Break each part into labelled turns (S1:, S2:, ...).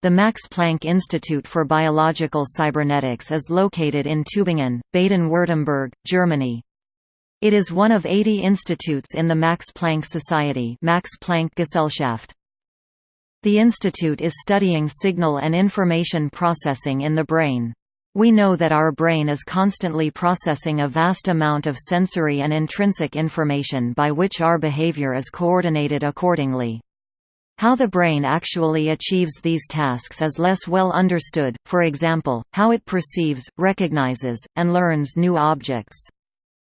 S1: The Max Planck Institute for Biological Cybernetics is located in Tübingen, Baden-Württemberg, Germany. It is one of 80 institutes in the Max Planck Society Max Planck Gesellschaft. The institute is studying signal and information processing in the brain. We know that our brain is constantly processing a vast amount of sensory and intrinsic information by which our behavior is coordinated accordingly. How the brain actually achieves these tasks is less well understood, for example, how it perceives, recognizes, and learns new objects.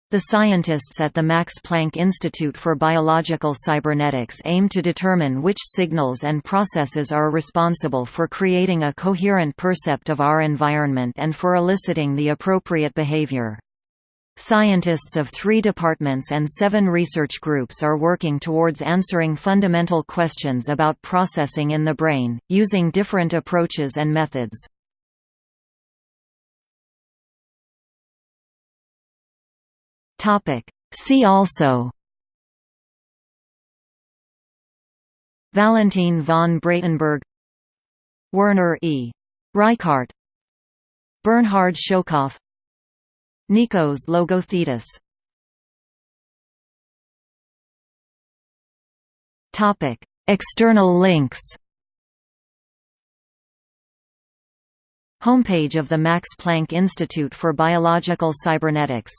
S1: The scientists at the Max Planck Institute for Biological Cybernetics aim to determine which signals and processes are responsible for creating a coherent percept of our environment and for eliciting the appropriate behavior. Scientists of three departments and seven research groups are working towards answering fundamental questions about processing in the brain, using different approaches and methods. See also Valentin von Braitenberg Werner E. Reichardt Bernhard Schölkopf Nikos Logothetis Topic: External links. Homepage of the Max Planck Institute for Biological Cybernetics